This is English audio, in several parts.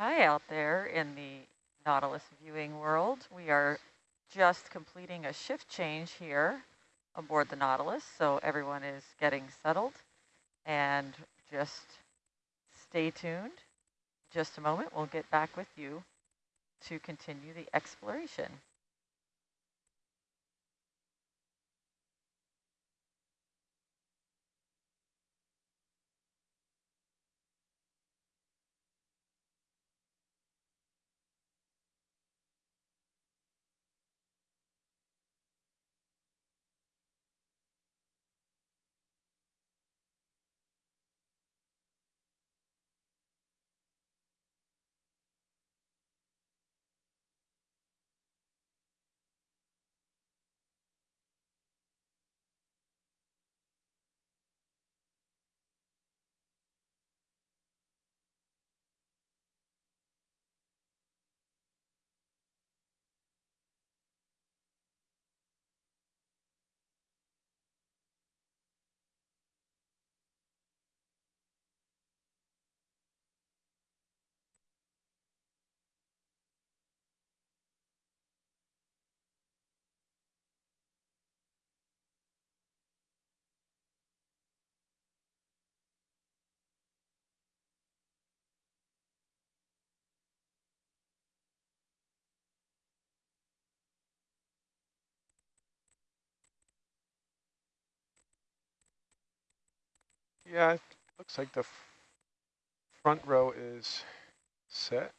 Hi out there in the Nautilus viewing world. We are just completing a shift change here aboard the Nautilus, so everyone is getting settled. And just stay tuned. Just a moment, we'll get back with you to continue the exploration. Yeah, it looks like the front row is set.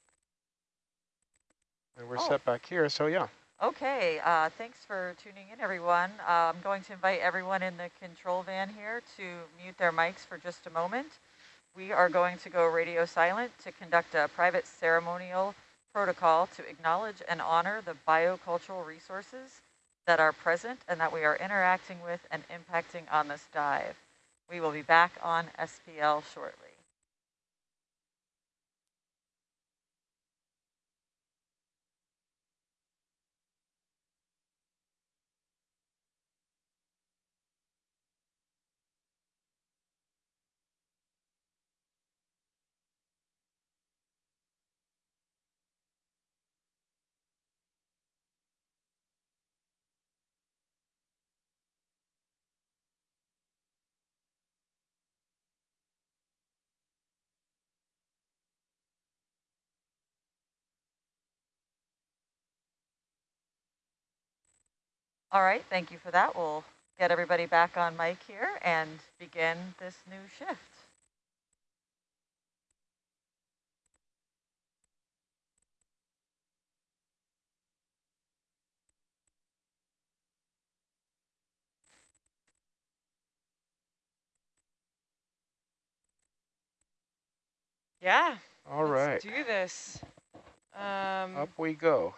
And we're oh. set back here, so yeah. Okay, uh, thanks for tuning in, everyone. Uh, I'm going to invite everyone in the control van here to mute their mics for just a moment. We are going to go radio silent to conduct a private ceremonial protocol to acknowledge and honor the biocultural resources that are present and that we are interacting with and impacting on this dive. We will be back on SPL shortly. All right, thank you for that. We'll get everybody back on mic here and begin this new shift. Yeah. All right. do this. Um, Up we go.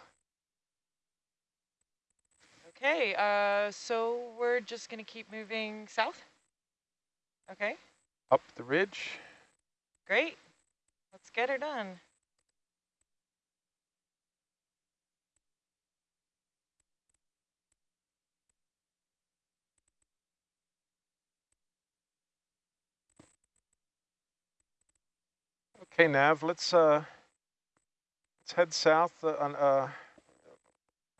Okay, uh, so we're just going to keep moving south? Okay. Up the ridge. Great. Let's get her done. Okay, Nav, let's uh, let's head south uh, on uh,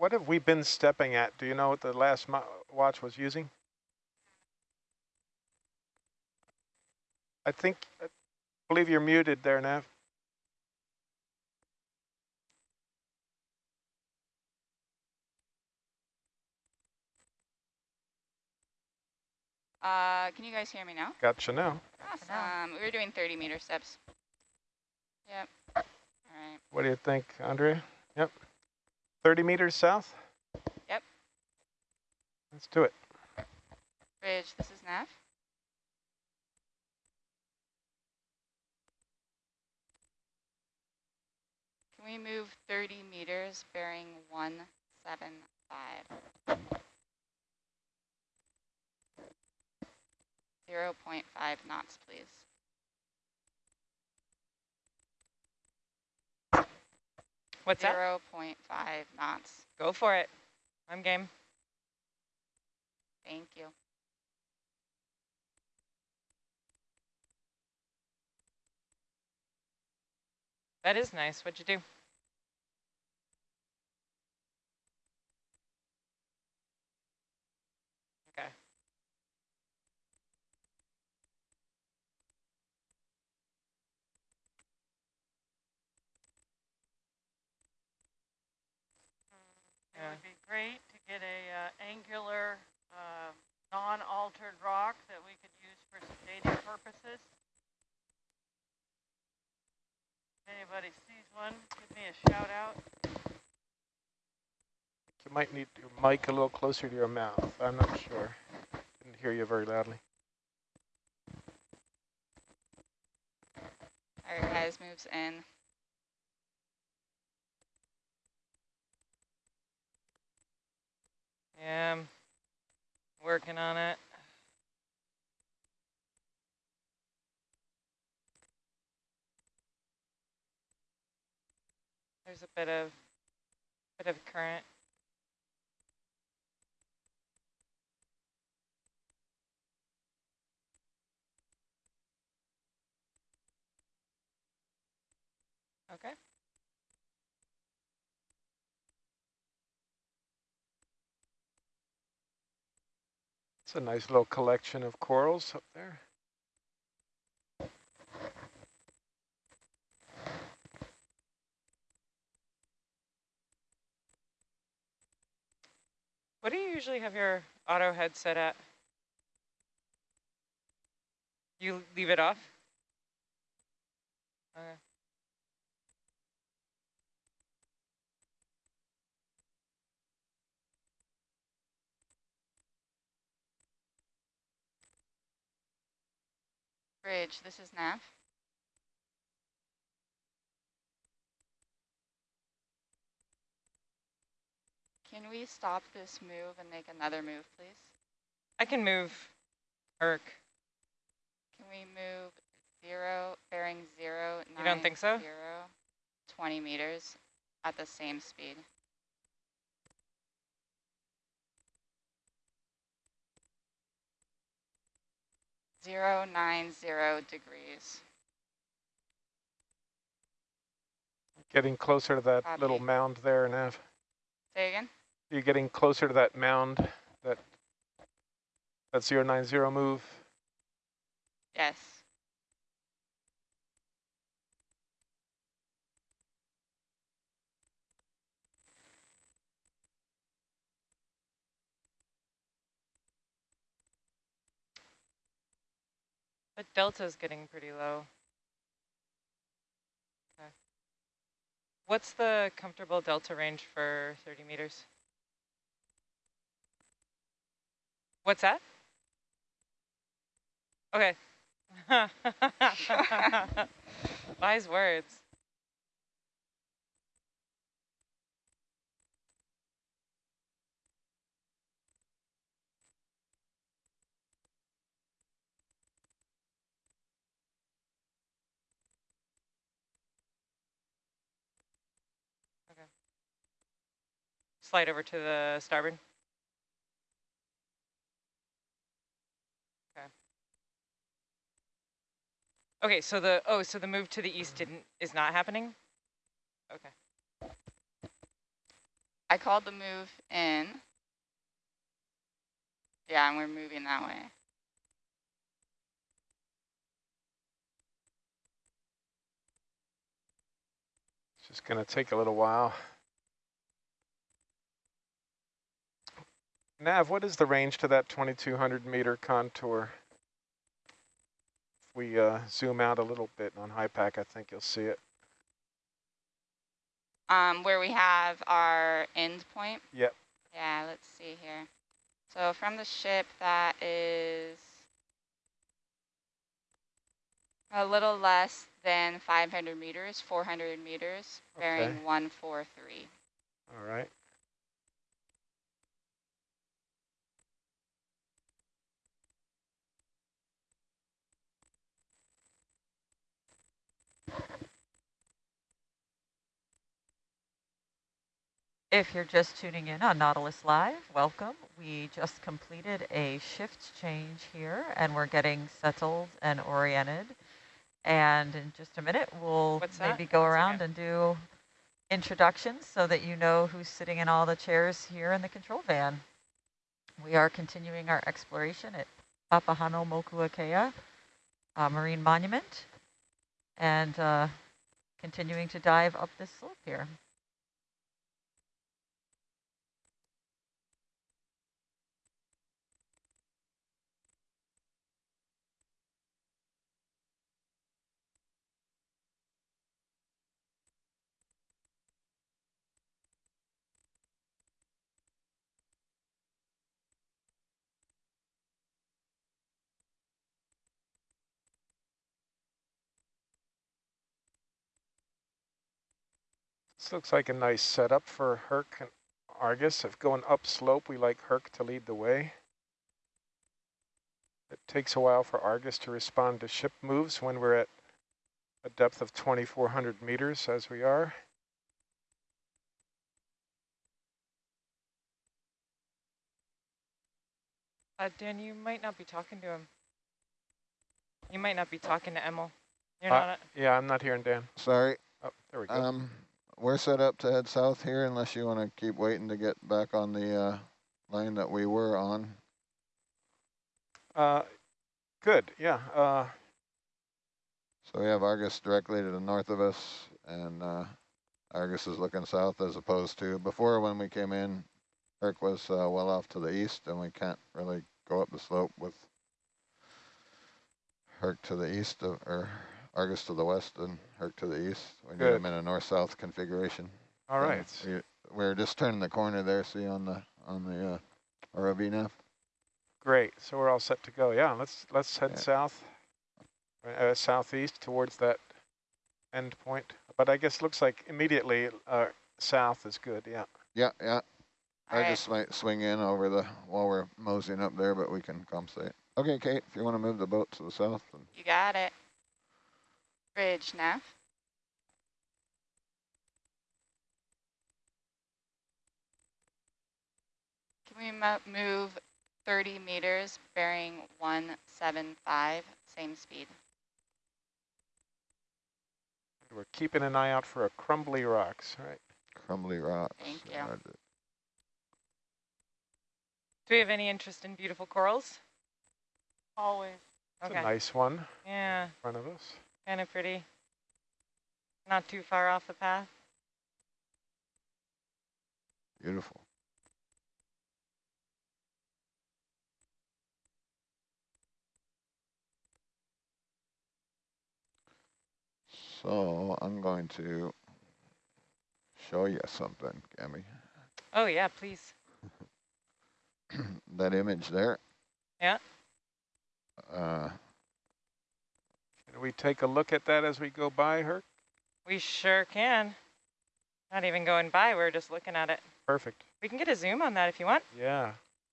what have we been stepping at? Do you know what the last watch was using? I think, I believe you're muted there, Nav. Uh, can you guys hear me now? Gotcha now. Awesome. We were doing 30 meter steps. Yep. All right. What do you think, Andrea? Yep. 30 meters south? Yep. Let's do it. Bridge, this is Nav. Can we move 30 meters bearing 175? 0 0.5 knots, please. What's 0 that? 0.5 knots. Go for it. I'm game. Thank you. That is nice. What'd you do? It would be great to get a uh, angular, uh, non-altered rock that we could use for some dating purposes. If anybody sees one, give me a shout out. You might need your mic a little closer to your mouth. I'm not sure. Didn't hear you very loudly. All right, guys, moves in. Yeah, I'm working on it. There's a bit of bit of current. Okay. It's a nice little collection of corals up there. What do you usually have your auto head set at? You leave it off? Okay. Bridge, this is Nav. Can we stop this move and make another move, please? I can move Herc. Can we move zero, bearing zero, You don't think so? zero, 20 meters at the same speed? Zero, nine, zero degrees. Getting closer to that little mound there, Nav. Say again? You're getting closer to that mound, that that 090 move. Yes. But delta's getting pretty low. Okay. What's the comfortable delta range for 30 meters? What's that? Okay. Wise words. Slide over to the starboard. Okay. Okay, so the oh, so the move to the east didn't is not happening. Okay. I called the move in. Yeah, and we're moving that way. It's just going to take a little while. Nav, what is the range to that 2200 meter contour? If we uh, zoom out a little bit on HYPACK, I think you'll see it. Um, where we have our end point. Yep. Yeah, let's see here. So from the ship, that is a little less than 500 meters, 400 meters, bearing 143. All right. If you're just tuning in on Nautilus Live, welcome. We just completed a shift change here and we're getting settled and oriented. And in just a minute, we'll What's that? maybe go around and do introductions so that you know who's sitting in all the chairs here in the control van. We are continuing our exploration at Papahanaumokuakea uh, Marine Monument and uh, continuing to dive up this slope here. This looks like a nice setup for Herc and Argus. If going upslope, we like Herc to lead the way. It takes a while for Argus to respond to ship moves when we're at a depth of 2,400 meters as we are. Uh, Dan, you might not be talking to him. You might not be talking to Emil. You're Uh, not. Yeah, I'm not hearing Dan. Sorry, Oh, there we go. um, we're set up to head south here unless you want to keep waiting to get back on the uh, line that we were on. Uh, good, yeah. Uh, So we have Argus directly to the north of us, and uh, Argus is looking south as opposed to before when we came in, Herc was uh, well off to the east, and we can't really go up the slope with Herc to the east, of, or Argus to the west and Herc to the east. We need Good. them in a north-south configuration. all So right. We, we're just turning the corner there, see on the on the uh, ROV nav. Great. So we're all set to go. Yeah, let's let's head Yeah. south, uh, southeast towards that end point. But I guess looks like immediately uh, south is good. Yeah. Yeah, yeah. All I right. just might swing in over the while we're moseying up there, but we can compensate. Okay, Kate, if you want to move the boat to the south, then You got it. Bridge, nav. Can we move 30 meters, bearing 175, same speed? We're keeping an eye out for a crumbly rocks. Right. crumbly rocks. Thank you. Roger. Do we have any interest in beautiful corals? Always. It's Okay. a nice one Yeah. in Yeah, front of us. kind of pretty. Not too far off the path. Beautiful. So I'm going to show you something, Gabby. Oh yeah, please. that image there. Yeah. Uh, Can we take a look at that as we go by, Herc? We sure can. Not even going by, we're just looking at it. Perfect. We can get a zoom on that if you want. Yeah.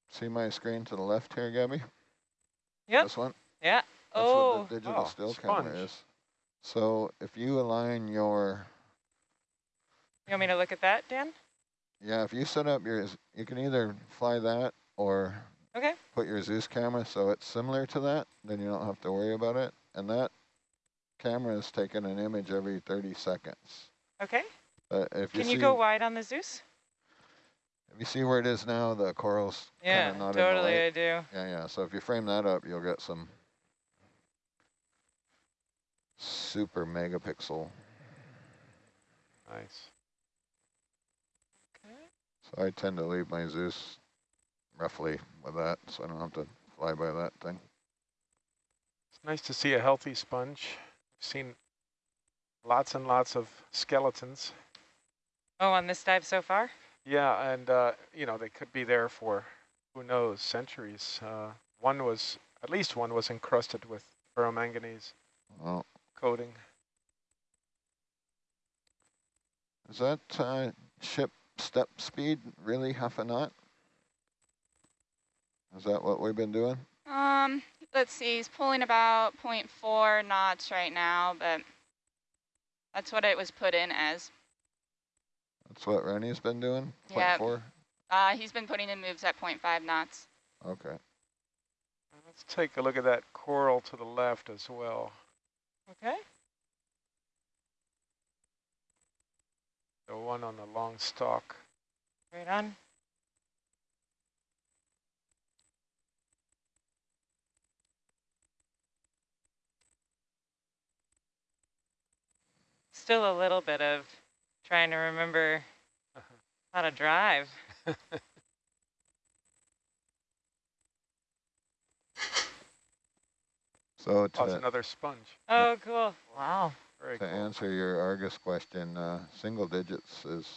see my screen to the left here, Gabby? Yep. This one? Yeah. That's oh, what the digital Oh, still camera is. So if you align your, you want me to look at that, Dan? yeah, if you set up your, you can either fly that or Okay. put your Zeus camera so it's similar to that, then you don't have to worry about it. And that camera is taking an image every 30 seconds. Okay. Uh, if you Can you go wide on the Zeus? if you see where it is now, the coral's Yeah, kind of not totally I do. Yeah, yeah. So if you frame that up, you'll get some super megapixel. Nice. So I tend to leave my Zeus roughly with that, so I don't have to fly by that thing. It's nice to see a healthy sponge. I've seen lots and lots of skeletons. Oh, on this dive so far? Yeah, and uh, you know they could be there for who knows centuries. Uh, one was at least one was encrusted with ferromanganese Well, coating. is that uh, ship step speed really half a knot? Is that what we've been doing? Um, let's see, he's pulling about 0.4 knots right now, but that's what it was put in as. That's what Rennie's been doing? Yeah. 0.4? Uh, he's been putting in moves at 0.5 knots. Okay. Let's take a look at that coral to the left as well. Okay. The one on the long stalk. Right on. Still a little bit of trying to remember how to drive. So Oh, it's another sponge. Oh, cool. Wow. Very to cool. answer your Argus question, uh, single digits is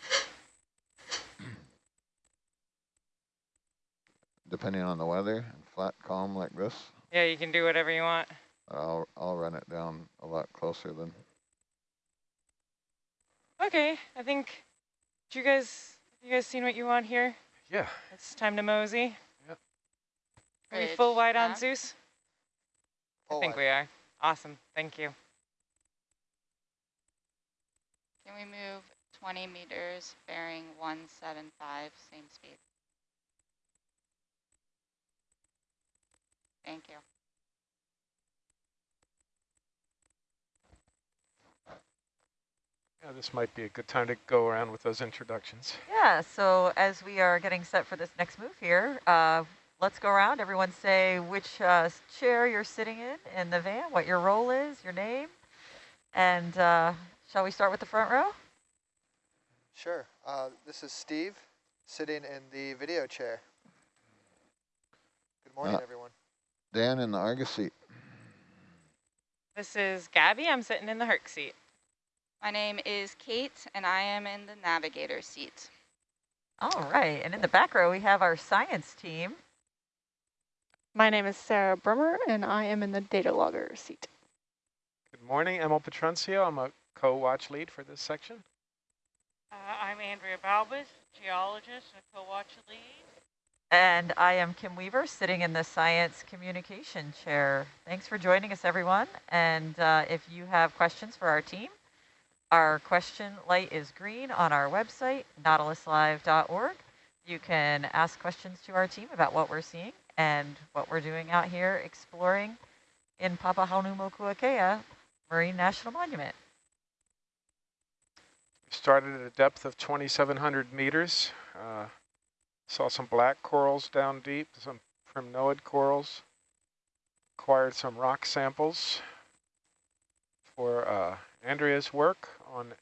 depending on the weather and flat calm like this, Yeah, you can do whatever you want. I'll I'll run it down a lot closer than Okay, I think, do you guys, you guys seen what you want here? Yeah. It's time to mosey. Yep. Are we full wide on nav. Zeus? I think wide. we are. Awesome, thank you. Can we move 20 meters bearing 175, same speed? Thank you. Yeah, this might be a good time to go around with those introductions. Yeah, so as we are getting set for this next move here, uh, let's go around. Everyone say which uh, chair you're sitting in in the van, what your role is, your name. And uh, shall we start with the front row? Sure. Uh, this is Steve, sitting in the video chair. Good morning, Uh, everyone. Dan in the Argus seat. This is Gabby, I'm sitting in the Herc seat. My name is Kate, and I am in the navigator seat. All right, and in the back row, we have our science team. My name is Sarah Brummer, and I am in the data logger seat. Good morning, Emil Petroncio. I'm a co-watch lead for this section. Uh, I'm Andrea Balbas, geologist and co-watch lead. And I am Kim Weaver, sitting in the science communication chair. Thanks for joining us, everyone. And uh, if you have questions for our team, our question light is green on our website, nautiluslive.org. You can ask questions to our team about what we're seeing and what we're doing out here exploring in Papahanaumokuakea Marine National Monument. Started at a depth of 2,700 meters. Uh, saw some black corals down deep, some primnoid corals. Acquired some rock samples for uh, Andrea's work on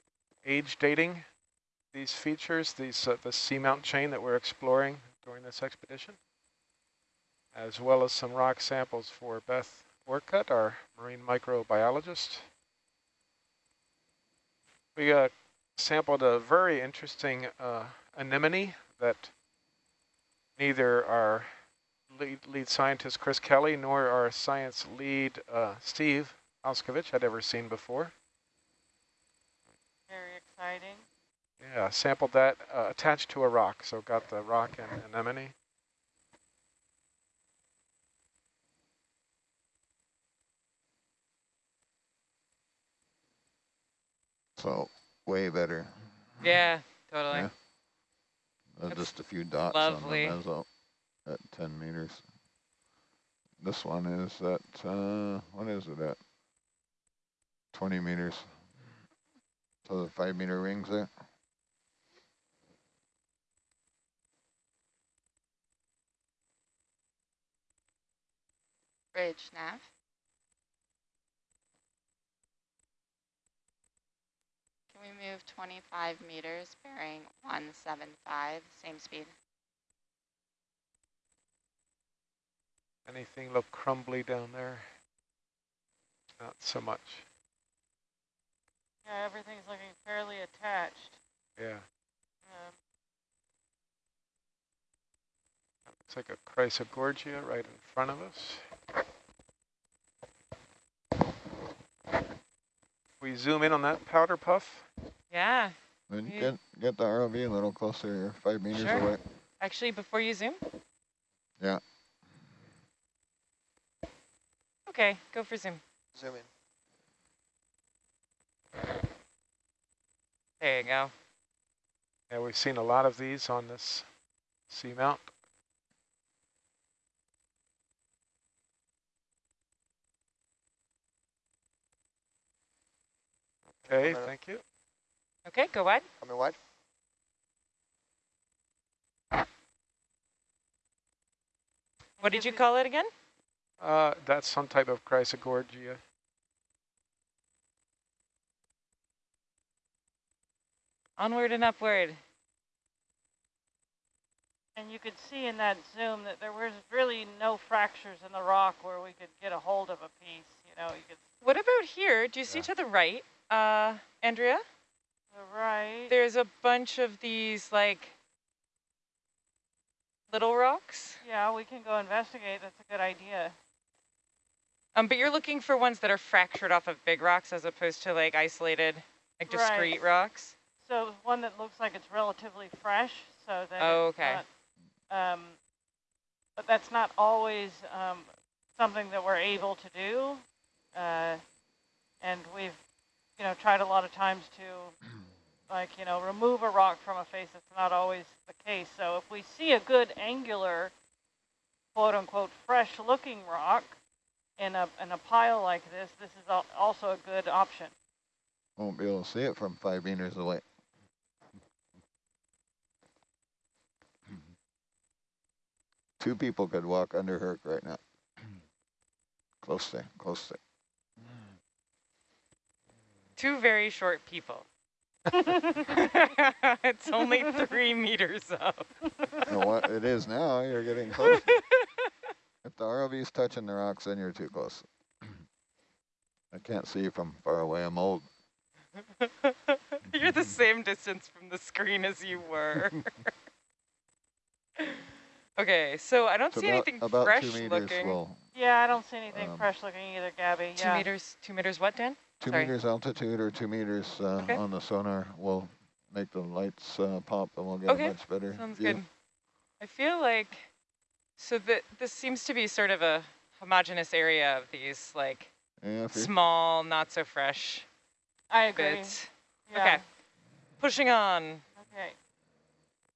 age dating these features, these uh, the seamount chain that we're exploring during this expedition, as well as some rock samples for Beth Orcutt, our marine microbiologist. We uh, sampled a very interesting uh, anemone that neither our lead, lead scientist Chris Kelley nor our science lead uh, Steve Auscavitch had ever seen before. Very exciting. Yeah, sampled that uh, attached to a rock, so got the rock and anemone. So way better. Yeah, totally. Yeah. That's just a few dots lovely. on the meso at 10 meters. This one is at, uh, what is it at? 20 meters. So the five meter rings there. Bridge nav. We move 25 meters bearing 175, same speed? Anything look crumbly down there? Not so much. Yeah, everything's looking fairly attached. Yeah, Um, looks like a Chrysogorgia right in front of us. We zoom in on that powder puff. Yeah, Then Yeah. get, get the ROV a little closer, you're five meters Sure. away. actually, before you zoom. Yeah. Okay, go for zoom. Zoom in. There you go. Yeah, we've seen a lot of these on this seamount. Okay, minute. thank you. Okay, go wide. Coming wide. What did you call it again? Uh, that's some type of Chrysogorgia. Onward and upward. And you could see in that zoom that there was really no fractures in the rock where we could get a hold of a piece. You know, you could What about here? Do you see to the right, uh, Andrea? Right. There's a bunch of these like little rocks. Yeah, we can go investigate. That's a good idea. Um, but you're looking for ones that are fractured off of big rocks as opposed to like isolated, like Right. discrete rocks. So one that looks like it's relatively fresh, so that Oh, okay. not, um, but that's not always um, something that we're able to do, uh, and we've, you know, tried a lot of times to, like, you know, remove a rock from a face. It's not always the case. So if we see a good angular, quote unquote, fresh-looking rock in a in a pile like this, this is al also a good option. Won't be able to see it from five meters away. Two people could walk under Herc right now. Close there, close there. Two very short people. it's only three meters up. You know what it is now, you're getting close. If the ROV's touching the rocks, then you're too close. I can't see you from far away, I'm old. You're the same distance from the screen as you were. okay, so I don't So see about, anything about fresh two meters looking. will, Yeah, I don't see anything Um, fresh looking either, Gabby. Two yeah. meters, two meters what, Dan? Two Sorry. meters altitude or two meters uh, Okay. on the sonar will make the lights uh, pop and we'll get Okay, a much better Sounds view. good. I feel like, so that this seems to be sort of a homogeneous area of these like Yeah, small, not so fresh I agree. bits. Yeah. Okay, pushing on. Okay.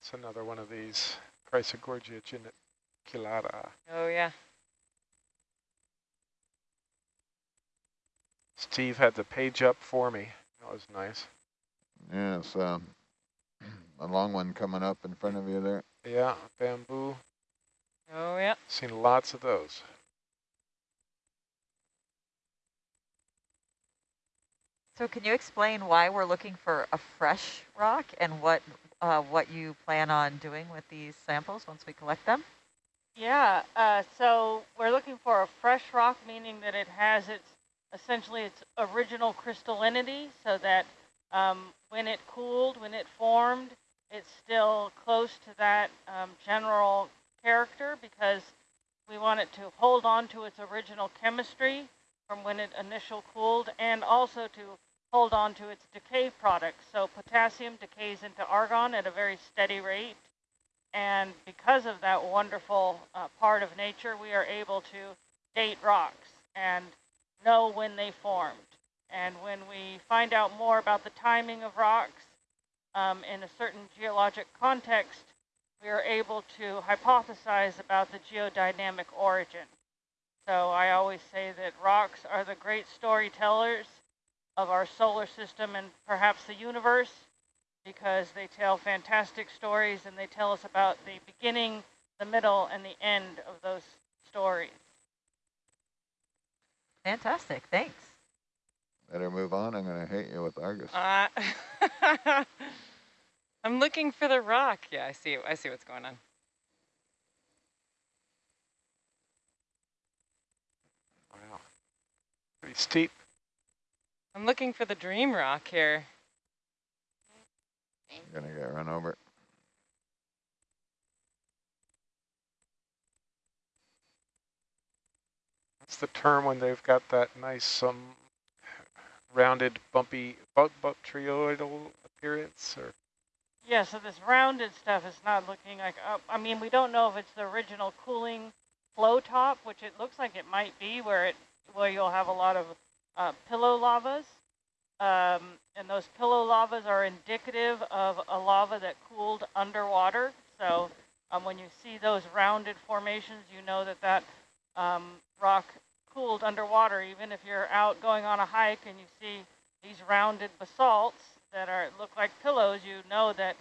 It's another one of these Chrysogorgia geniculata. Oh yeah. Steve had the page up for me. That was nice. yeah, it's um, a long one coming up in front of you there. Yeah, bamboo. Oh yeah. Seen lots of those. So can you explain why we're looking for a fresh rock and what uh, what you plan on doing with these samples once we collect them? Yeah, uh, so we're looking for a fresh rock, meaning that it has its, essentially its original crystallinity, so that um, when it cooled, when it formed, it's still close to that um, general character because we want it to hold on to its original chemistry from when it initial cooled and also to hold on to its decay products. So potassium decays into argon at a very steady rate. And because of that wonderful uh, part of nature, we are able to date rocks and know when they formed. And when we find out more about the timing of rocks um, in a certain geologic context, we are able to hypothesize about the geodynamic origin. So I always say that rocks are the great storytellers of our solar system and perhaps the universe because they tell fantastic stories and they tell us about the beginning, the middle, and the end of those stories. Fantastic, thanks. Better move on, I'm gonna hit you with Argus. Uh, I'm looking for the rock. Yeah, I see. I see what's going on. Wow. Pretty steep. I'm looking for the dream rock here. You're gonna get run over. That's the term when they've got that nice um, rounded, bumpy, bu trioidal appearance. Or Yeah, so this rounded stuff is not looking like, uh, I mean, we don't know if it's the original cooling flow top, which it looks like it might be, where it where you'll have a lot of uh, pillow lavas. Um, and those pillow lavas are indicative of a lava that cooled underwater. So um, when you see those rounded formations, you know that that um, rock cooled underwater. Even if you're out going on a hike and you see these rounded basalts that are look like pillows, you know that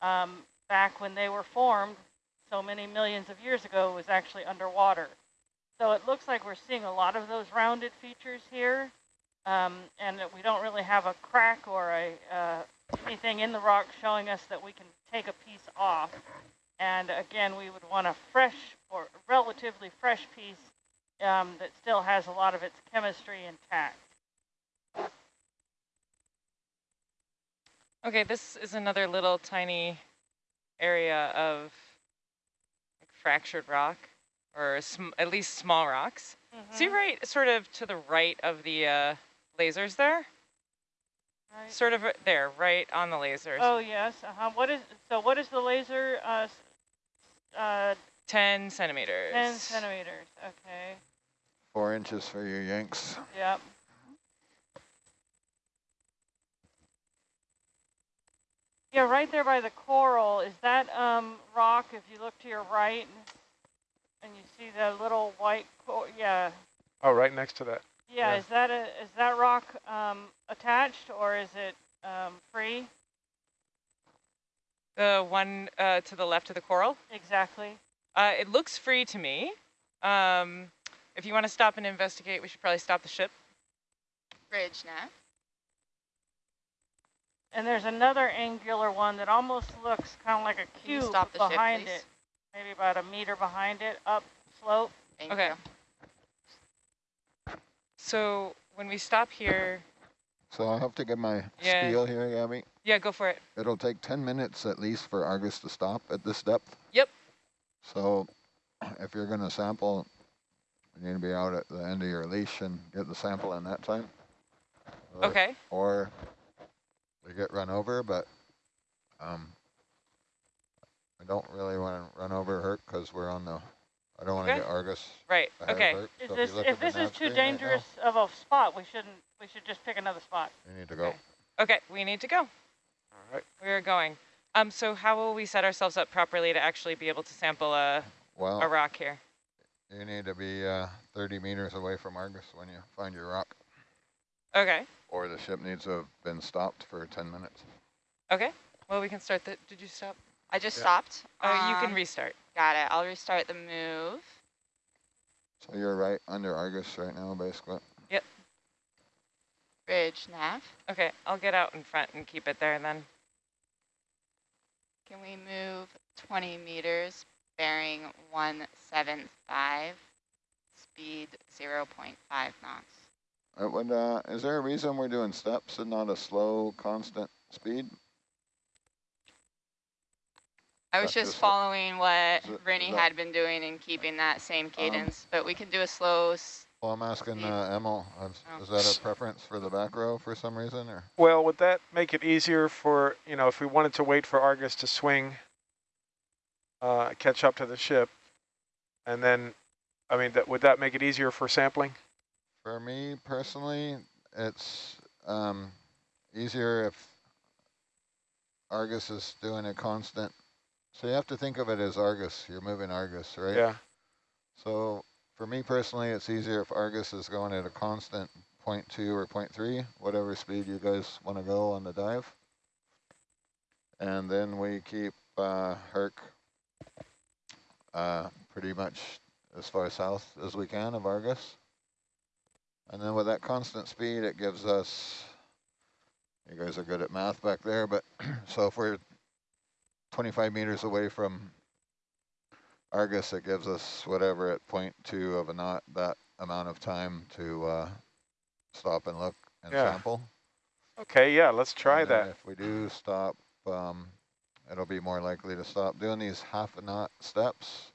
um, back when they were formed so many millions of years ago, was actually underwater. So it looks like we're seeing a lot of those rounded features here, um, and that we don't really have a crack or a uh, anything in the rock showing us that we can take a piece off. And again, we would want a fresh or relatively fresh piece um, that still has a lot of its chemistry intact. Okay, this is another little tiny area of like fractured rock, or sm at least small rocks. Mm -hmm. See right sort of to the right of the uh, lasers there? Right. Sort of there, right on the lasers. Oh, yes. Uh -huh. What is, so what is the laser? Uh, uh, 10 centimeters. 10 centimeters, okay. Four inches for you Yanks. Yep. Yeah, right there by the coral, is that um, rock, if you look to your right, and you see the little white, yeah. Oh, right next to that. Yeah, Yeah. is that a is that rock um, attached or is it um, free? The one uh, to the left of the coral? Exactly. Uh, it looks free to me. Um, if you want to stop and investigate, we should probably stop the ship. Bridge nav. And there's another angular one that almost looks kind of like a cube stop the behind please? it, maybe about a meter behind it, up slope. Thank Okay. you. So when we stop here, So I'll have to get my Yeah. spiel here, Gabby. yeah, go for it. It'll take 10 minutes at least for Argus to stop at this depth. Yep. So if you're going to sample, you need to be out at the end of your leash and get the sample in that time. Or- Okay. Or they get run over, but um, I don't really want to run over Herc because we're on the, I don't want to Okay. get Argus Right. Okay. of Herc. Is So this you if this is too screen right now, dangerous of a spot, we shouldn't we should just pick another spot. We need to go. Okay. Okay, we need to go. All right. We're going. Um, so how will we set ourselves up properly to actually be able to sample a, Well, a rock here? You need to be uh, 30 meters away from Argus when you find your rock. Okay. Or the ship needs to have been stopped for 10 minutes. Okay. Well, we can start the. Did you stop? I just Yeah. stopped. Oh, you can Um, restart. Got it. I'll restart the move. So you're right under Argus right now, basically. Yep. Bridge nav. Okay, I'll get out in front and keep it there and then. Can we move 20 meters, bearing 175, speed 0.5 knots? Uh, would, uh, is there a reason we're doing steps and not a slow, constant speed? I was just just- following what is it- is Rennie had been doing and keeping that same cadence, but we can do a slow. s- Well, I'm asking uh, Emil, is, Oh. is that a preference for the back row for some reason, or? Well, would that make it easier for, you know, if we wanted to wait for Argus to swing, uh, catch up to the ship, and then, I mean, that would that make it easier for sampling? For me personally, it's um, easier if Argus is doing a constant. So you have to think of it as Argus. You're moving Argus, right? Yeah. So for me personally, it's easier if Argus is going at a constant 0.2 or 0.3, whatever speed you guys want to go on the dive. And then we keep uh, Herc uh, pretty much as far south as we can of Argus. And then with that constant speed, it gives us, you guys are good at math back there, but so if we're 25 meters away from Argus, it gives us whatever at point two of a knot, that amount of time to uh, stop and look and Yeah. sample. Okay, yeah, let's try that. If we do stop, um, it'll be more likely to stop. Doing these half a knot steps,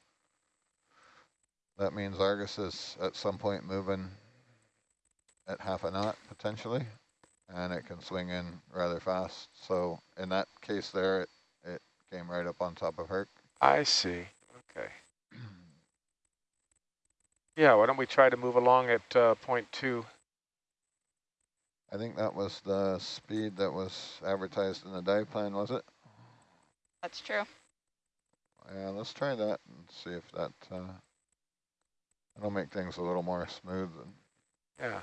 that means Argus is at some point moving at half a knot potentially, and it can swing in rather fast. So in that case there, it, it came right up on top of Herc. I see. Okay. Yeah, why don't we try to move along at uh, point two? I think that was the speed that was advertised in the dive plan, was it? That's true. Yeah, let's try that and see if that, uh, that'll make things a little more smooth. And Yeah.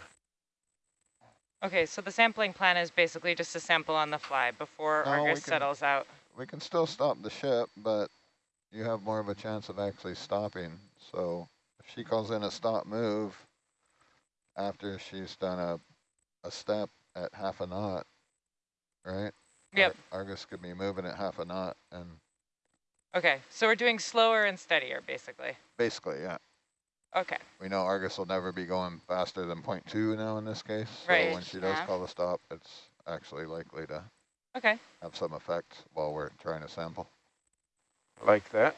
Okay, so the sampling plan is basically just to sample on the fly before No, Argus can- settles out. We can still stop the ship, but you have more of a chance of actually stopping. So if she calls in a stop move after she's done a, a step at half a knot, right? Yep. Ar- Argus could be moving at half a knot and Okay, so we're doing slower and steadier, basically. basically, yeah. Okay, We know Argus will never be going faster than 0.2 now in this case. So Right. when she does Yeah. call the stop, it's actually likely to okay. have some effect while we're trying to sample. Like that.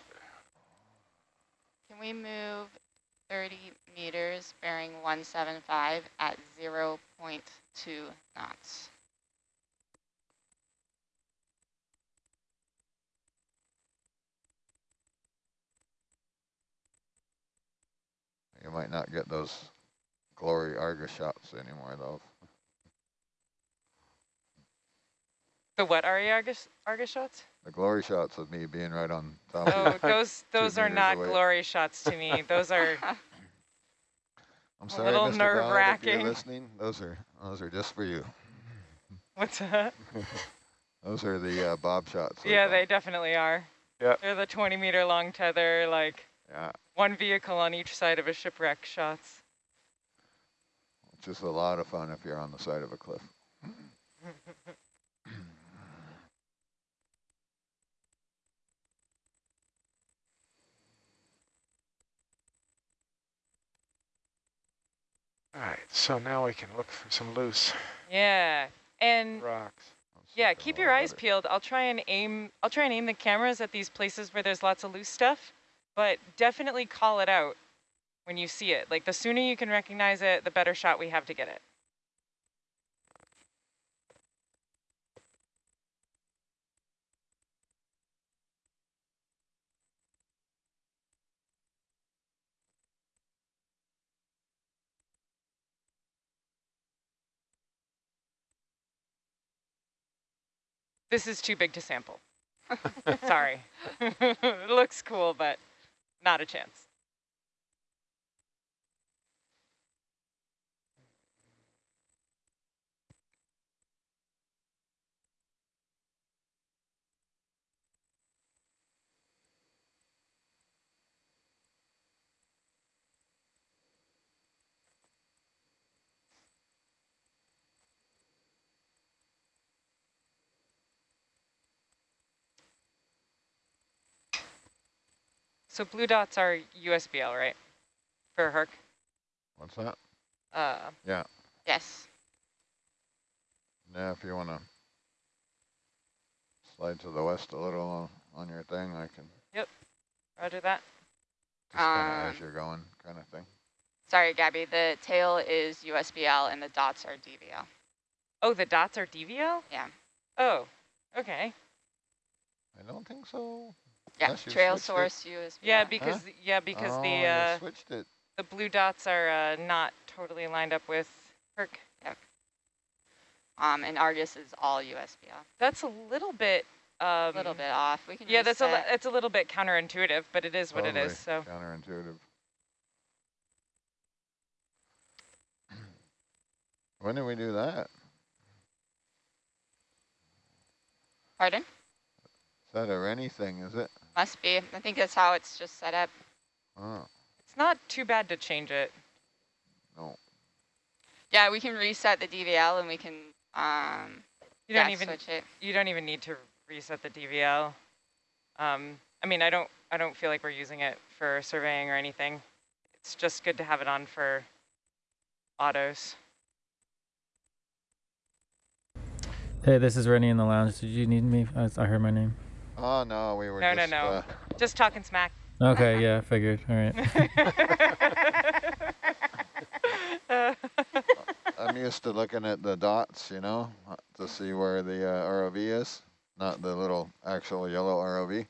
Can we move 30 meters bearing 175 at 0.2 knots? You might not get those glory Argus shots anymore though. The what are Argus, Argus shots? The glory shots of me being right on top Oh, of you. those those are not away. glory shots to me. Those are, I'm a sorry, little Mr. Brown, if you're listening. Those are those are just for you. what's that? Those are the uh, bob shots. Yeah, call they definitely are. Yep. They're the 20 meter long tether, like Yeah, one vehicle on each side of a shipwreck shots. which is a lot of fun if you're on the side of a cliff. All right, so now we can look for some loose Yeah, and rocks. Yeah, keep your eyes better. peeled. I'll try and aim. I'll try and aim the cameras at these places where there's lots of loose stuff, but definitely call it out when you see it. Like the sooner you can recognize it, the better shot we have to get it. This is too big to sample. Sorry. it looks cool, but not a chance. So blue dots are USBL, right? For Herc. What's that? Uh, yeah. Yes. Yeah, if you want to slide to the west a little on, on your thing, I can roger that. just Um, as you're going kind of thing. Sorry, Gabby. The tail is USBL and the dots are DVL. Oh, the dots are DVL? Yeah. Oh, okay. I don't think so. Yeah. Unless Trail switched it. source USBL. Yeah, because yeah, because oh, the uh, switched it. the blue dots are uh, not totally lined up with Herc. um, and Argus is all USBL. That's a little bit. Um, A little bit off. We can Yeah, that's a it's a little bit counterintuitive, but it is what it is. So Counterintuitive. When did we do that? Pardon? Is that a Rennie thing, is it? Must be. I think that's how it's just set up. Oh, it's not too bad to change it. no. Yeah, we can reset the DVL and we can um, You don't yeah, even switch it. you don't even need to reset the DVL. Um, I mean, I don't I don't feel like we're using it for surveying or anything. It's just good to have it on for autos. Hey, this is Rennie in the lounge. Did you need me? I, I heard my name. Oh, no, we were No, no, just, no. uh, Just talking smack. Okay, yeah, I figured. All right. I'm used to looking at the dots, you know, uh, to see where the uh, ROV is, not the little actual yellow ROV.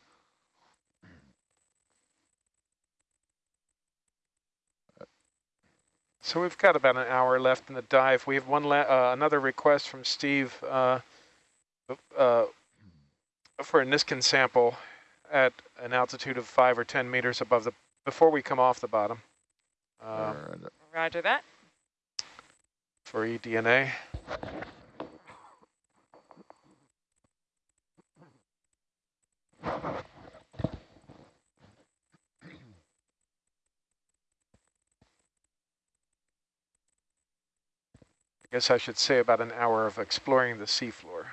So we've got about an hour left in the dive. We have one la uh, another request from Steve uh, uh, for a Niskin sample at an altitude of five or 10 meters above the, before we come off the bottom um, or, uh, Roger that. for E eDNA. I guess I should say about an hour of exploring the seafloor.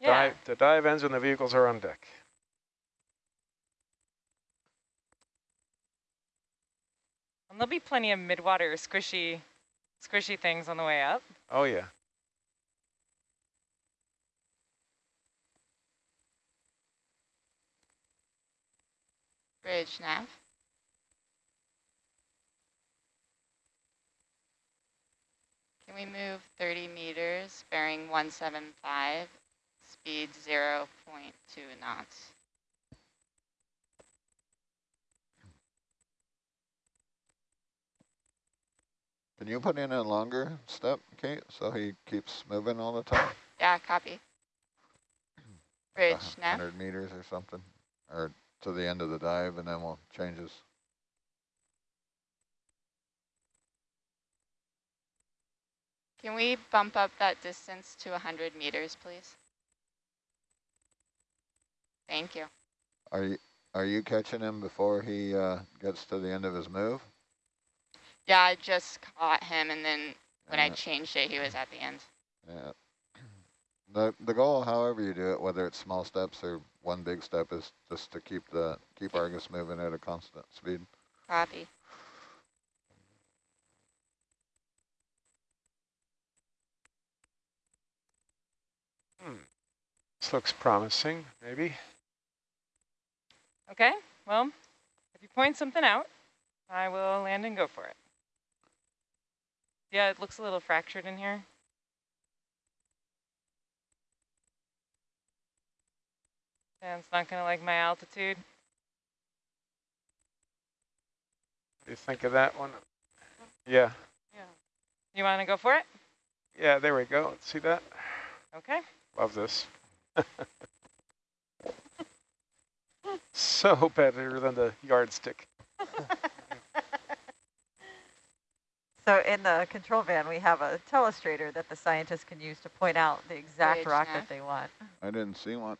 The, Yeah. dive, the dive ends when the vehicles are on deck. And there'll be plenty of midwater squishy, squishy things on the way up. Oh yeah. Bridge nav. Can we move 30 meters, bearing 175, speed 0.2 knots? Can you put in a longer step, Kate, so he keeps moving all the time? Yeah, copy. Bridge nav. 100 meters or something, or to the end of the dive, and then we'll change his. Can we bump up that distance to 100 meters, please? Thank you. Are you are you catching him before he uh, gets to the end of his move? Yeah, I just caught him, and then when I changed it, he was at the end. Yeah. The the goal, however you do it, whether it's small steps or one big step, is just to keep the keep Argus moving at a constant speed. Copy. Hmm. This looks promising, maybe. Okay, well, if you point something out, I will land and go for it. Yeah, it looks a little fractured in here. And it's not gonna like my altitude. What do you think of that one? Yeah. You wanna go for it? Yeah, there we go. See that? Okay. Love this. so better than the yardstick. So in the control van, we have a telestrator that the scientists can use to point out the exact Bridge rock nav. that they want. I didn't see one.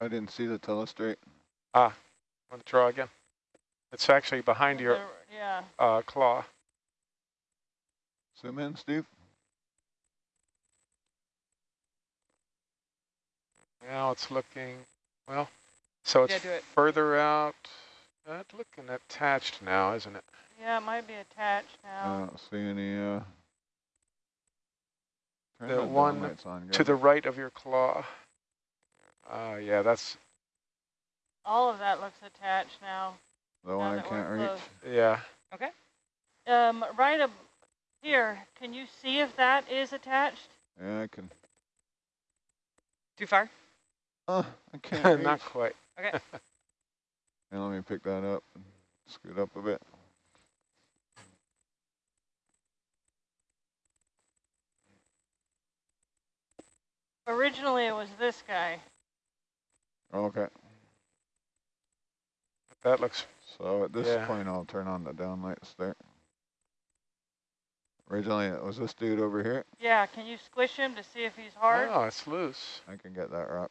I didn't see the telestrate. Ah, want to draw again? It's actually behind your Yeah. uh, claw. Zoom in, Steve. Now it's looking, well, so Yeah, it's do it. further out. That's looking attached now, isn't it? Yeah, it might be attached now. I don't see any. Uh, turn The the one downlights on, To the right of your claw. Uh, yeah, that's, All of that looks attached now. the now one I can't reach. close. yeah. Okay. Um, right up here, can you see if that is attached? Yeah, I can. Too far? Oh, I can't. Not quite. Okay. And let me pick that up and scoot up a bit. Originally, it was this guy. Okay. That looks, So at this Yeah. point, I'll turn on the downlights there. Originally, it was this dude over here. Yeah, can you squish him to see if he's hard? oh, it's loose. I can get that rock.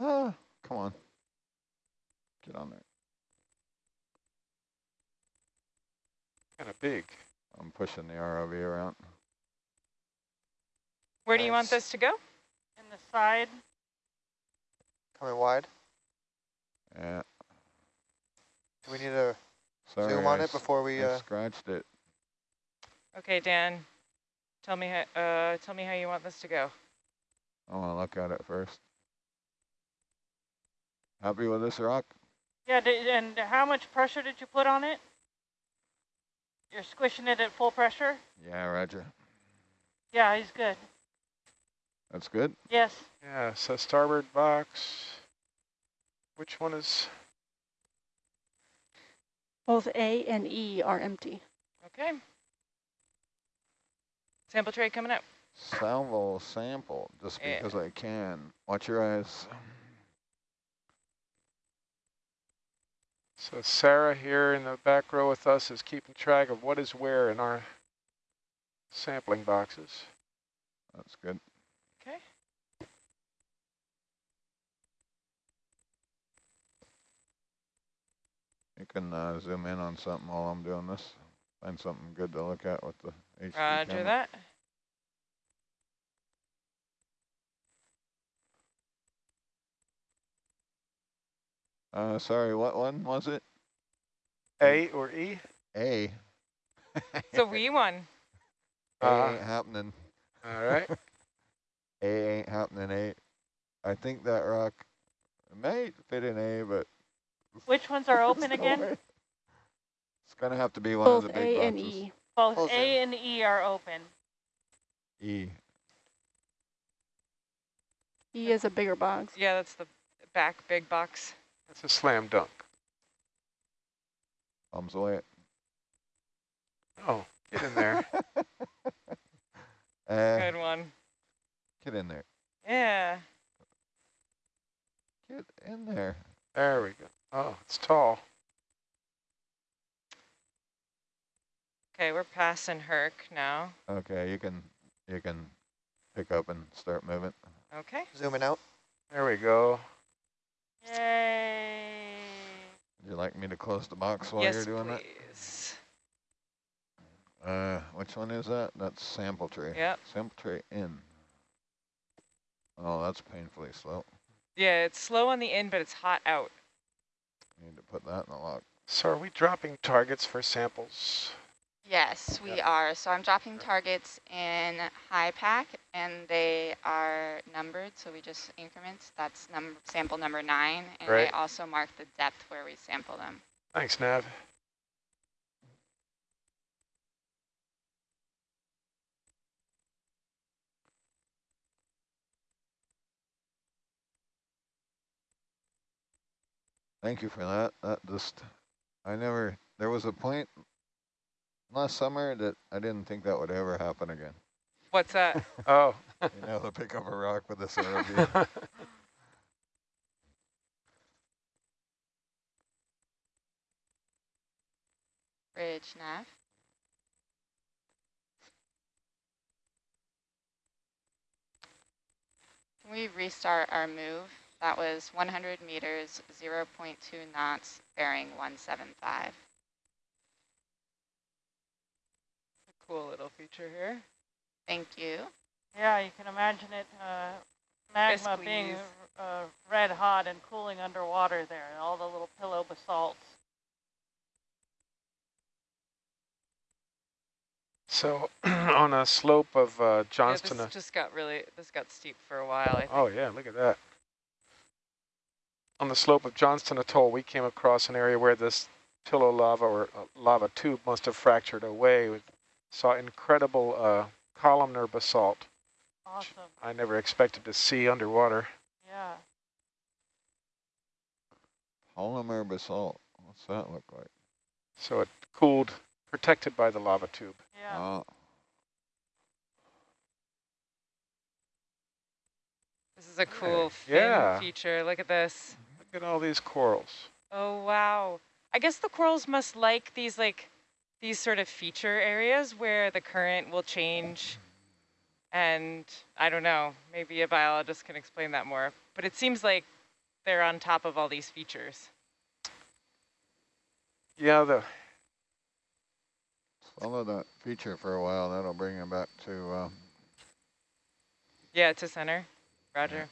Ah, come on. Get on there. Kind of big. I'm pushing the ROV around. Where do you want this to go? In the side? Coming wide. Yeah. Do we need to Sorry, zoom on I it before we? I Uh, scratched it. Okay, Dan. Tell me how. Uh, tell me how you want this to go. I want to look at it first. Happy with this rock? Yeah, di- and how much pressure did you put on it? You're squishing it at full pressure? Yeah, Roger. Yeah, he's good. That's good. Yes. Yeah, so starboard box. Which one is, Both A and E are empty. Okay. Sample tray coming up. Salvo sample, just Yeah. because I can. Watch your eyes. So Sarah here in the back row with us is keeping track of what is where in our sampling boxes. That's good. Okay. You can uh, zoom in on something while I'm doing this. Find something good to look at with the HD Roger camera. that. Uh, sorry, what one was it? A or E? A. It's a wee one. A Uh, ain't happening. All right. A ain't happening. A. I think that rock might fit in A, but Which ones are open there's no again? It's gonna have to be one Both of the big A boxes. and E. Both Both A and E are open. E. E is a bigger box. Yeah, that's the back big box. That's a slam dunk. Thumbs away. Oh, get in there. uh, Good one. get in there. Yeah. Get in there. there we go. Oh, it's tall. Okay, we're passing Herc now. Okay, you can you can pick up and start moving. Okay. Zooming out. There we go. Yay. Would you like me to close the box while yes, you're doing please. that? Uh, which one is that? That's sample tray. Yep. Sample tray in. Oh, that's painfully slow. Yeah, it's slow on the in, but it's hot out. Need to put that in the log. So are we dropping targets for samples? Yes, we are. So I'm dropping targets in HYPACK and they are numbered. So we just increments. That's num sample number nine. And Right. I also mark the depth where we sample them. Thanks, Nav. Thank you for that. That just, I never, there was a point last summer that I didn't think that would ever happen again. What's that? Oh. You know, to pick up a rock with this ROV. Bridge nav. Can we restart our move? That was 100 meters, 0.2 knots, bearing 175. Cool little feature here. Thank you. Yeah, you can imagine it, uh, magma Yes, being uh, red hot and cooling underwater there, and all the little pillow basalts. So on a slope of uh, Johnston. Yeah, this just got really, this got steep for a while, I think. oh yeah, look at that. On the slope of Johnston Atoll, we came across an area where this pillow lava or uh, lava tube must have fractured away. We saw incredible uh, columnar basalt. Awesome. I never expected to see underwater. Yeah. Polymer basalt. What's that look like? So it cooled, protected by the lava tube. Yeah. Oh, This is a cool fin Yeah. feature. Look at this. Look at all these corals. Oh, wow. I guess the corals must like these, like, these sort of feature areas where the current will change. And I don't know, maybe a biologist can explain that more. But it seems like they're on top of all these features. Yeah, the follow that feature for a while. That'll bring them back to, uh, Yeah, to center. Roger.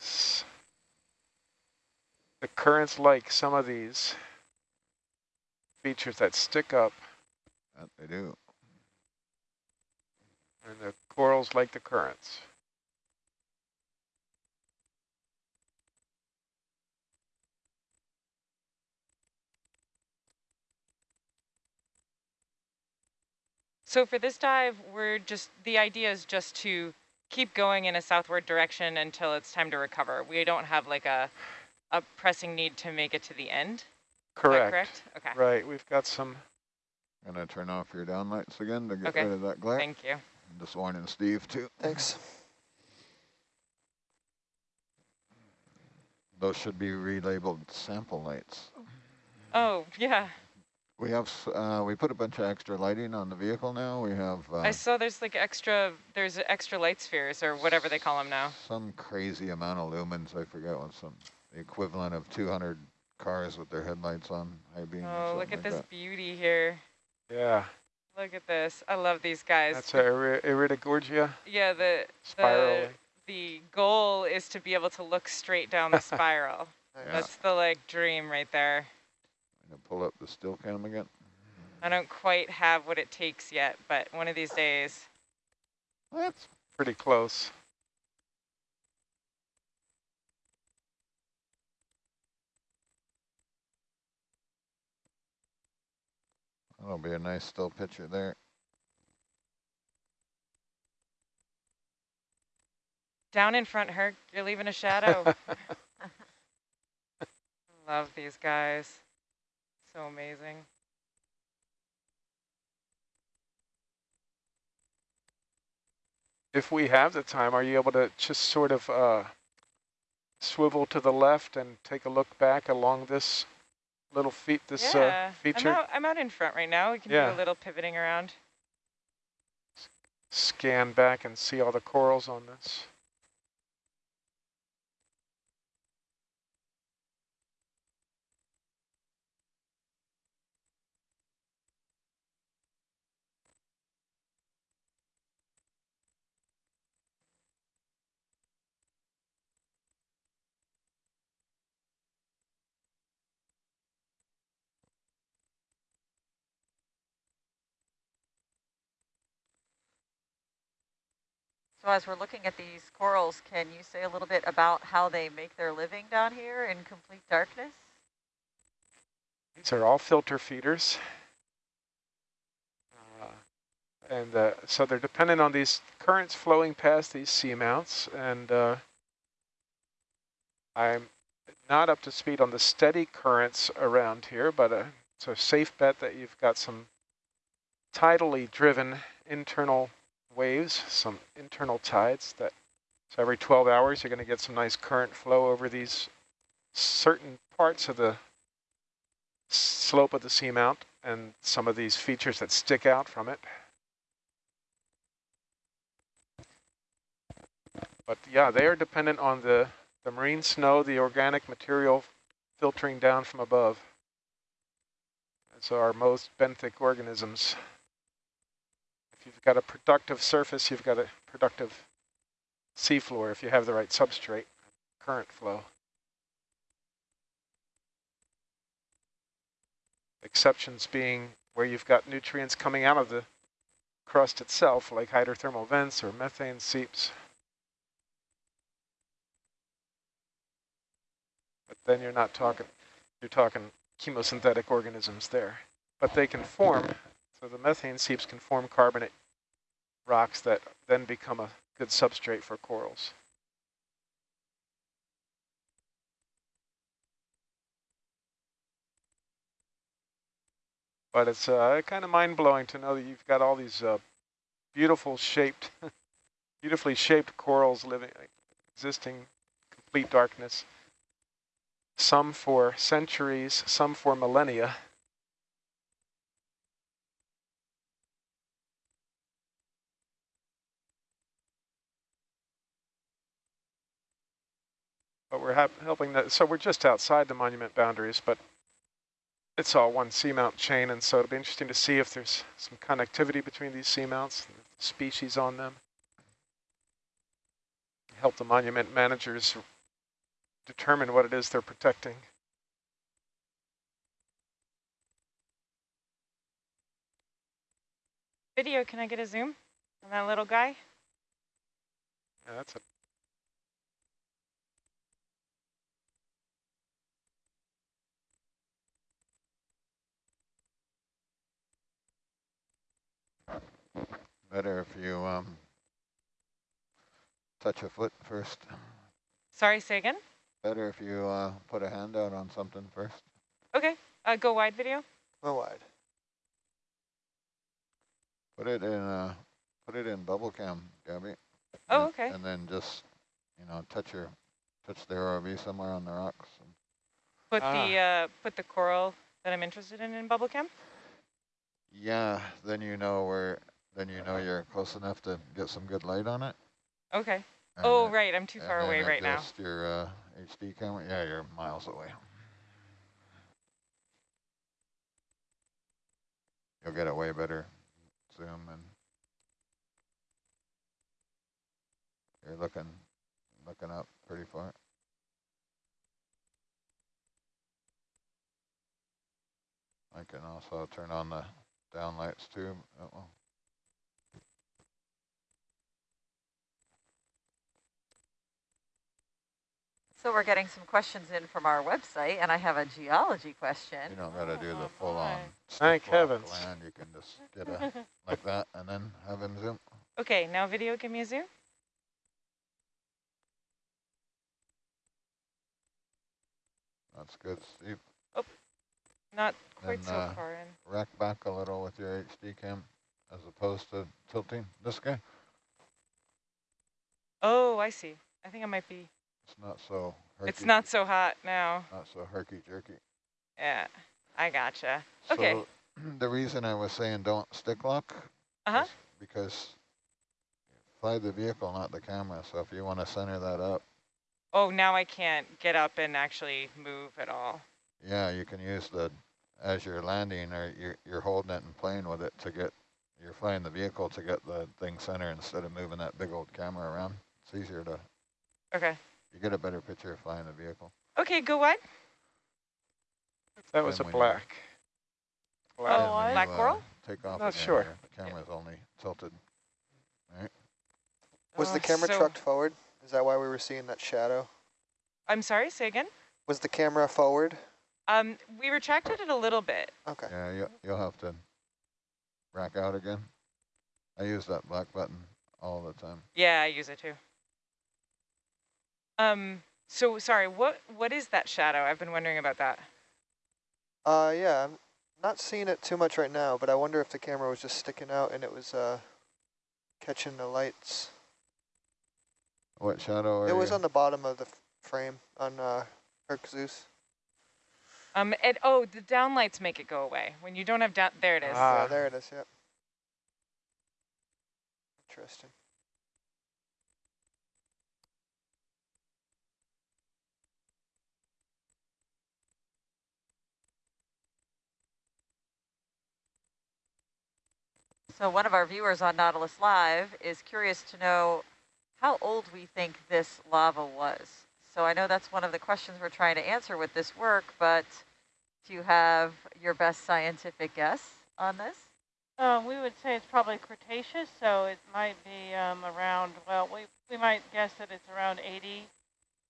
s- the currents like some of these features that stick up, that they do. and the corals like the currents. So for this dive, we're just, the idea is just to keep going in a southward direction until it's time to recover. We don't have like a, a pressing need to make it to the end. Is that Correct. correct? Okay. Right, we've got some. I'm Gonna turn off your downlights again to get Okay. rid of that glare. Thank you. Just warning Steve too. Thanks. those should be relabeled sample lights. Oh, yeah. We have, uh, we put a bunch of extra lighting on the vehicle now. We have uh, I saw there's like extra, there's extra light spheres or whatever they call them now. some crazy amount of lumens. I forget what some, the equivalent of 200 cars with their headlights on high beam. or Oh, look at like this that. beauty here. Yeah, Look at this. I love these guys. that's a iri- Iridogorgia yeah, the, spiral. the, the goal is to be able to look straight down the spiral. Yeah. That's the like dream right there. Gonna pull up the still cam again. I don't quite have what it takes yet, but one of these days. That's Pretty close. That'll be a nice still picture there. Down in front, Herc, you're leaving a shadow. Love these guys. So amazing. If we have the time, are you able to just sort of uh, swivel to the left and take a look back along this little feet, this yeah, uh, feature? I'm out, I'm out in front right now. We can do a little pivoting around. Scan back and see all the corals on this. So as we're looking at these corals, can you say a little bit about how they make their living down here in complete darkness? These are all filter feeders. Uh, and uh, so they're dependent on these currents flowing past these seamounts. And uh, I'm not up to speed on the steady currents around here, but uh, it's a safe bet that you've got some tidally driven internal waves, some internal tides that so every 12 hours you're going to get some nice current flow over these certain parts of the slope of the seamount and some of these features that stick out from it. But yeah, they are dependent on the, the marine snow, the organic material filtering down from above. So our most benthic organisms. If you've got a productive surface, you've got a productive seafloor if you have the right substrate, current flow. Exceptions being where you've got nutrients coming out of the crust itself, like hydrothermal vents or methane seeps. But then you're not talking, you're talking chemosynthetic organisms there. But they can form, so the methane seeps can form carbonate rocks that then become a good substrate for corals. But it's uh, kind of mind-blowing to know that you've got all these uh, beautiful shaped, beautifully shaped corals living, existing complete darkness. Some for centuries, some for millennia. But we're helping that, so we're just outside the monument boundaries, but it's all one seamount chain, and so it'll be interesting to see if there's some connectivity between these seamounts, and the species on them. Help the monument managers determine what it is they're protecting. Video, can I get a zoom on that little guy? Yeah, that's a Better if you um, touch a foot first. Sorry, say again? Better if you uh, put a hand out on something first. Okay, uh, go wide video. Go wide. Put it in uh, put it in bubble cam, Gabby. Oh, And- okay. And then just, you know, touch your touch the ROV somewhere on the rocks. and- Put Ah. the uh, put the coral that I'm interested in in bubble cam. Yeah, then you know where, then you know you're close enough to get some good light on it. Okay. and Oh, then- right. I'm too far away right now. your uh, HD camera. Yeah, you're miles away. You'll get a way better zoom and you're looking looking up pretty far. I can also turn on the down lights too. Uh oh. So we're getting some questions in from our website, and I have a geology question. You don't got to do Oh, the full on. Thank stick heavens. Land. You can just get a like that and then have him zoom. Okay, now video, give me a zoom. That's good, Steve. Not quite Then, so uh, far in. Rack back a little with your HD cam as opposed to tilting this guy. Oh, I see. I think I might be. It's not so herky, It's not so hot now. not so herky jerky. Yeah, I gotcha. Okay. The reason I was saying don't stick lock Uh-huh. is because you fly the vehicle, not the camera. So if you want to center that up, Oh, now I can't get up and actually move at all. yeah, you can use the as you're landing or you're, you're holding it and playing with it to get you're flying the vehicle to get the thing center instead of moving that big old camera around. It's easier to Okay. You get a better picture of flying the vehicle. Okay, go wide. That was a Then when you- black. Oh, Black. And black you, uh, coral? Take off. Not again, sure. your camera's only tilted. Right. Was Oh, the camera so- trucked forward? Is that why we were seeing that shadow? I'm sorry, say again. Was the camera forward? Um, we retracted it a little bit. Okay. Yeah, you, you'll have to rack out again. I use that black button all the time. Yeah, I use it too. Um, so sorry, what what is that shadow? I've been wondering about that. Uh, yeah, I'm not seeing it too much right now, but I wonder if the camera was just sticking out and it was uh, catching the lights. What shadow are it was you? on the bottom of the frame on uh, Herc Zeus. Um, and oh, the downlights make it go away when you don't have down. There it is. Ah. Yeah, there it is. Yep. Interesting. So one of our viewers on Nautilus Live is curious to know how old we think this lava was. So I know that's one of the questions we're trying to answer with this work, but do you have your best scientific guess on this? Um, we would say it's probably Cretaceous, so it might be um, around, well, we, we might guess that it's around 80,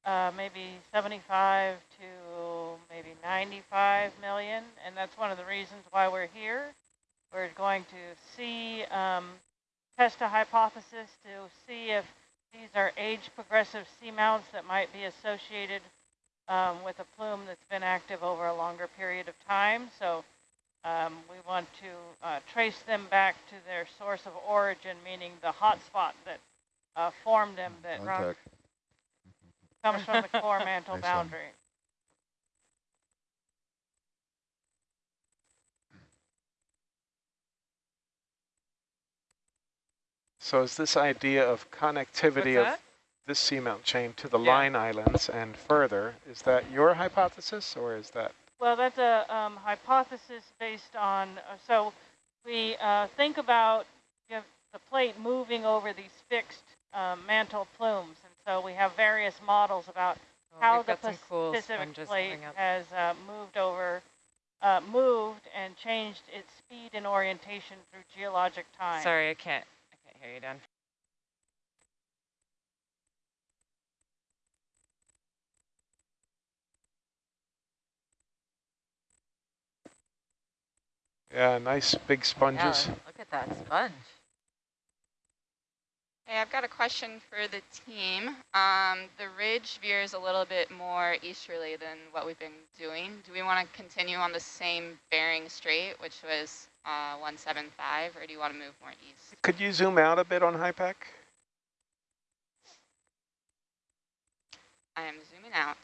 uh, maybe 75 to maybe 95 million, and that's one of the reasons why we're here. We're going to see, um, test a hypothesis to see if these are age progressive seamounts that might be associated um, with a plume that's been active over a longer period of time. So um, we want to uh, trace them back to their source of origin, meaning the hot spot that uh, formed them that comes from the core mantle Nice one. So is this idea of connectivity of this seamount chain to the Yeah. line islands and further, is that your hypothesis or is that? Well, that's a um, hypothesis based on, uh, so we uh, think about you know, the plate moving over these fixed um, mantle plumes. And so we have various models about Oh, how the got some cool Pacific plate has uh, moved over, uh, moved and changed its speed and orientation through geologic time. Sorry, I can't hear you, Dan. Yeah, nice big sponges. Yeah, look at that sponge. Hey, I've got a question for the team. Um, the ridge veers a little bit more easterly than what we've been doing. Do we want to continue on the same bearing straight, which was uh, 175, or do you want to move more east? Could you zoom out a bit on HYPACK? I am zooming out.